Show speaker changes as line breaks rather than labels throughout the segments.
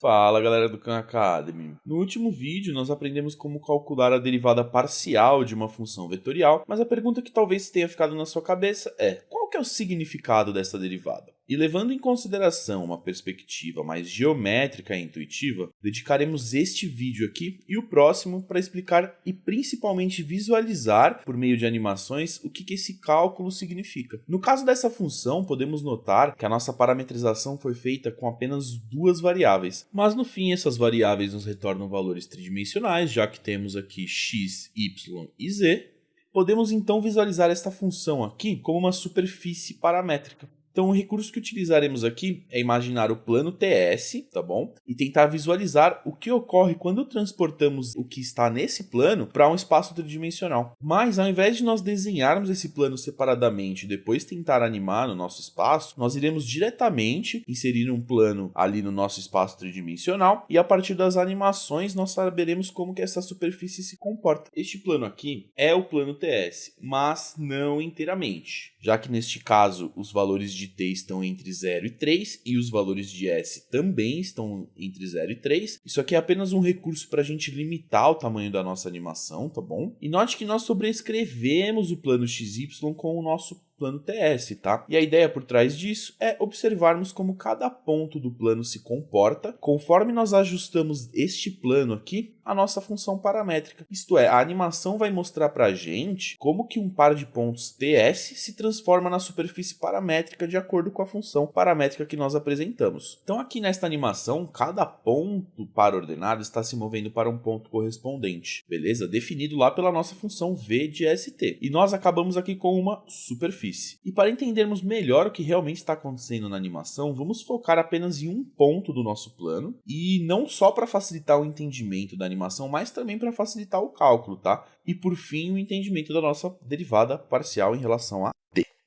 Fala galera do Khan Academy. No último vídeo nós aprendemos como calcular a derivada parcial de uma função vetorial, mas a pergunta que talvez tenha ficado na sua cabeça é, qual que é o significado dessa derivada? E levando em consideração uma perspectiva mais geométrica e intuitiva, dedicaremos este vídeo aqui e o próximo para explicar e principalmente visualizar, por meio de animações, o que, que esse cálculo significa. No caso dessa função, podemos notar que a nossa parametrização foi feita com apenas duas variáveis, mas no fim essas variáveis nos retornam valores tridimensionais, já que temos aqui x, y e z, podemos então visualizar esta função aqui como uma superfície paramétrica. Então o recurso que utilizaremos aqui é imaginar o plano TS, tá bom? E tentar visualizar o que ocorre quando transportamos o que está nesse plano para um espaço tridimensional. Mas ao invés de nós desenharmos esse plano separadamente e depois tentar animar no nosso espaço, nós iremos diretamente inserir um plano ali no nosso espaço tridimensional e a partir das animações nós saberemos como que essa superfície se comporta. Este plano aqui é o plano TS, mas não inteiramente, já que neste caso os valores de t estão entre 0 e 3 e os valores de s também estão entre 0 e 3. Isso aqui é apenas um recurso para a gente limitar o tamanho da nossa animação, tá bom? E note que nós sobrescrevemos o plano XY com o nosso plano TS, tá? E a ideia por trás disso é observarmos como cada ponto do plano se comporta conforme nós ajustamos este plano aqui a nossa função paramétrica. Isto é, a animação vai mostrar para a gente como que um par de pontos TS se transforma na superfície paramétrica de acordo com a função paramétrica que nós apresentamos. Então aqui nesta animação, cada ponto par ordenado está se movendo para um ponto correspondente, beleza? Definido lá pela nossa função v de st. E nós acabamos aqui com uma superfície. E para entendermos melhor o que realmente está acontecendo na animação, vamos focar apenas em um ponto do nosso plano, e não só para facilitar o entendimento da animação, mas também para facilitar o cálculo, tá? E por fim, o entendimento da nossa derivada parcial em relação a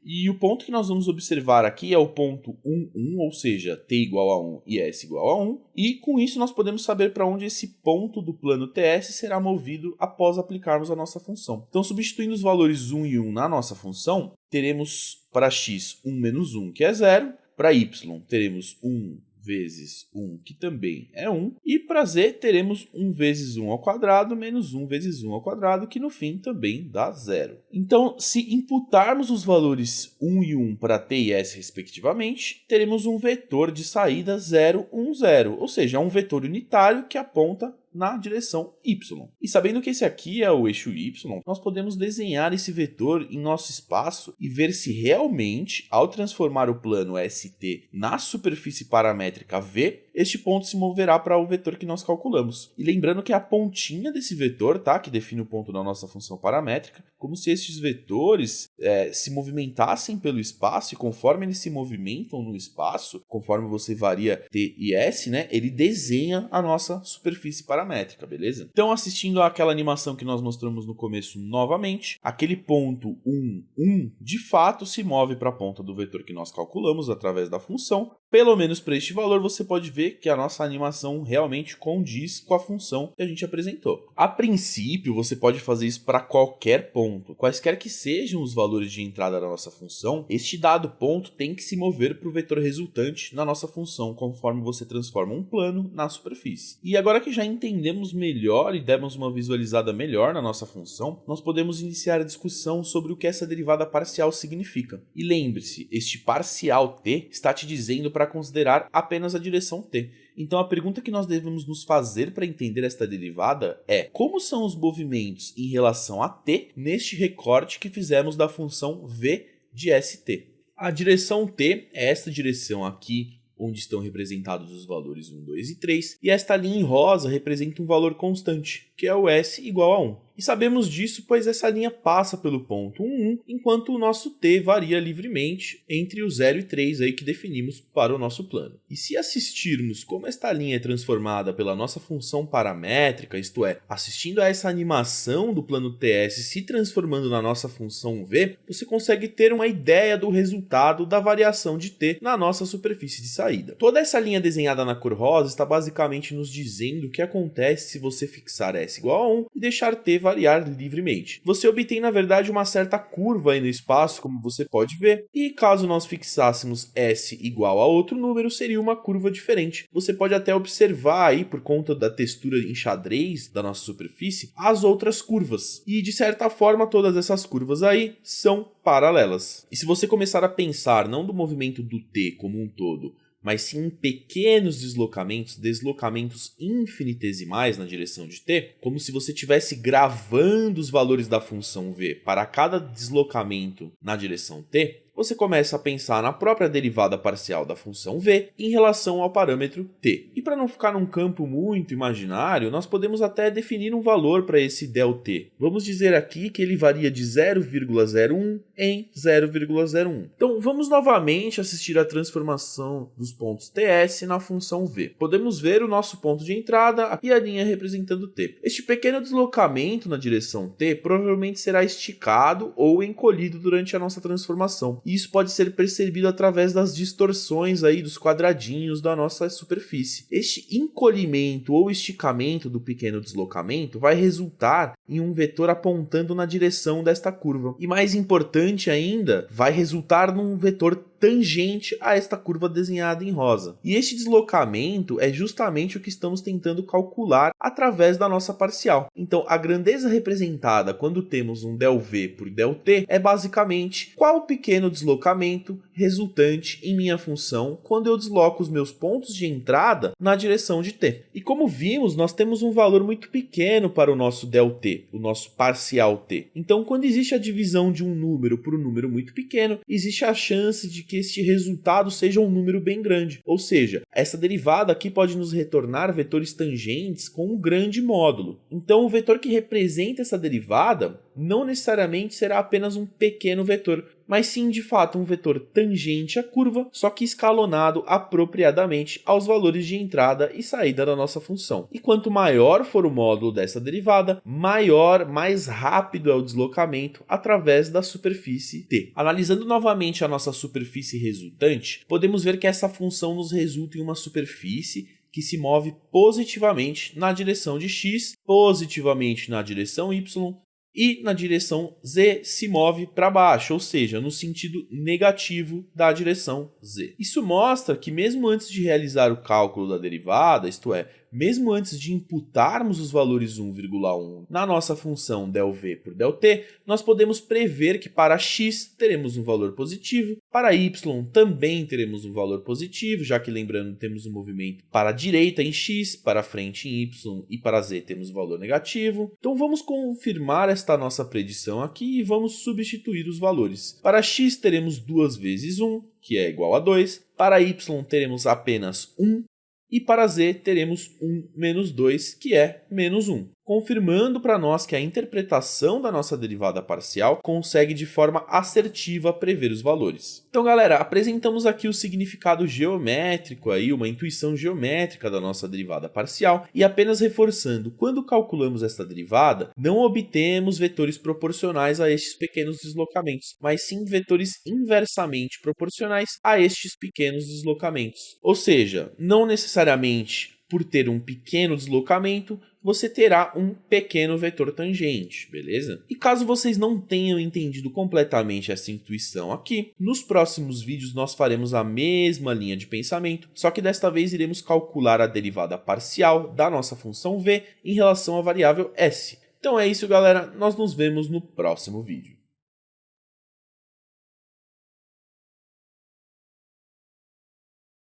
e o ponto que nós vamos observar aqui é o ponto 1, 1, ou seja, t igual a 1 e s igual a 1. E com isso nós podemos saber para onde esse ponto do plano TS será movido após aplicarmos a nossa função. Então, substituindo os valores 1 e 1 na nossa função, teremos para x 1 menos 1, que é 0. Para y, teremos 1 vezes 1, que também é 1. E para z, teremos 1 vezes 1 ao quadrado menos 1 vezes 1 ao quadrado, que no fim também dá zero. Então, se imputarmos os valores 1 e 1 para t e s respectivamente, teremos um vetor de saída 0, 1, 0, ou seja, um vetor unitário que aponta na direção y. E sabendo que esse aqui é o eixo y, nós podemos desenhar esse vetor em nosso espaço e ver se realmente, ao transformar o plano ST na superfície paramétrica V, este ponto se moverá para o vetor que nós calculamos. E lembrando que a pontinha desse vetor, tá, que define o ponto da nossa função paramétrica, como se estes vetores é, se movimentassem pelo espaço e conforme eles se movimentam no espaço, conforme você varia t e s, né, ele desenha a nossa superfície paramétrica, beleza? Então, assistindo àquela animação que nós mostramos no começo novamente, aquele ponto 1, 1, de fato se move para a ponta do vetor que nós calculamos através da função, pelo menos para este valor, você pode ver que a nossa animação realmente condiz com a função que a gente apresentou. A princípio, você pode fazer isso para qualquer ponto. Quaisquer que sejam os valores de entrada da nossa função, este dado ponto tem que se mover para o vetor resultante na nossa função, conforme você transforma um plano na superfície. E agora que já entendemos melhor e demos uma visualizada melhor na nossa função, nós podemos iniciar a discussão sobre o que essa derivada parcial significa. E lembre-se, este parcial t está te dizendo para para considerar apenas a direção t. Então a pergunta que nós devemos nos fazer para entender esta derivada é como são os movimentos em relação a t neste recorte que fizemos da função v de st. A direção t é esta direção aqui onde estão representados os valores 1, 2 e 3, e esta linha em rosa representa um valor constante, que é o s igual a 1. E sabemos disso pois essa linha passa pelo ponto 1, 1, enquanto o nosso t varia livremente entre o 0 e 3 aí que definimos para o nosso plano. E se assistirmos como esta linha é transformada pela nossa função paramétrica, isto é, assistindo a essa animação do plano TS se transformando na nossa função v, você consegue ter uma ideia do resultado da variação de t na nossa superfície de saída. Toda essa linha desenhada na cor rosa está basicamente nos dizendo o que acontece se você fixar s igual a 1 e deixar t variar variar livremente. Você obtém, na verdade, uma certa curva aí no espaço, como você pode ver, e caso nós fixássemos S igual a outro número, seria uma curva diferente. Você pode até observar aí, por conta da textura em xadrez da nossa superfície, as outras curvas. E, de certa forma, todas essas curvas aí são paralelas. E se você começar a pensar não do movimento do T como um todo, mas sim em pequenos deslocamentos, deslocamentos infinitesimais na direção de t, como se você estivesse gravando os valores da função v para cada deslocamento na direção t, você começa a pensar na própria derivada parcial da função v em relação ao parâmetro t. E para não ficar num campo muito imaginário, nós podemos até definir um valor para esse ΔT. Vamos dizer aqui que ele varia de 0,01 em 0,01. Então vamos novamente assistir a transformação dos pontos ts na função v. Podemos ver o nosso ponto de entrada e a linha representando t. Este pequeno deslocamento na direção t provavelmente será esticado ou encolhido durante a nossa transformação e isso pode ser percebido através das distorções aí dos quadradinhos da nossa superfície. Este encolhimento ou esticamento do pequeno deslocamento vai resultar em um vetor apontando na direção desta curva. E mais importante ainda, vai resultar num vetor tangente a esta curva desenhada em rosa. E este deslocamento é justamente o que estamos tentando calcular através da nossa parcial. Então, a grandeza representada quando temos um ΔV por ΔT é basicamente qual pequeno deslocamento resultante em minha função quando eu desloco os meus pontos de entrada na direção de t. E como vimos, nós temos um valor muito pequeno para o nosso ΔT, o nosso parcial t. Então, quando existe a divisão de um número por um número muito pequeno, existe a chance de que este resultado seja um número bem grande. Ou seja, essa derivada aqui pode nos retornar vetores tangentes com um grande módulo. Então o vetor que representa essa derivada não necessariamente será apenas um pequeno vetor, mas sim de fato um vetor tangente à curva, só que escalonado apropriadamente aos valores de entrada e saída da nossa função. E quanto maior for o módulo dessa derivada, maior, mais rápido é o deslocamento através da superfície t. Analisando novamente a nossa superfície resultante, podemos ver que essa função nos resulta em uma superfície que se move positivamente na direção de x, positivamente na direção y e na direção z se move para baixo, ou seja, no sentido negativo da direção z. Isso mostra que mesmo antes de realizar o cálculo da derivada, isto é, mesmo antes de imputarmos os valores 1,1 na nossa função ΔV por ΔT, nós podemos prever que para x teremos um valor positivo, para y também teremos um valor positivo, já que lembrando temos um movimento para a direita em x, para a frente em y e para z temos um valor negativo. Então vamos confirmar esta nossa predição aqui e vamos substituir os valores. Para x teremos 2 vezes 1, que é igual a 2. Para y teremos apenas 1, e para z teremos 1 menos 2, que é menos 1 confirmando para nós que a interpretação da nossa derivada parcial consegue de forma assertiva prever os valores. Então galera, apresentamos aqui o significado geométrico, aí, uma intuição geométrica da nossa derivada parcial e apenas reforçando, quando calculamos esta derivada, não obtemos vetores proporcionais a estes pequenos deslocamentos, mas sim vetores inversamente proporcionais a estes pequenos deslocamentos. Ou seja, não necessariamente por ter um pequeno deslocamento, você terá um pequeno vetor tangente, beleza? E caso vocês não tenham entendido completamente essa intuição aqui, nos próximos vídeos nós faremos a mesma linha de pensamento, só que desta vez iremos calcular a derivada parcial da nossa função v em relação à variável s. Então é isso galera, nós nos vemos no próximo vídeo.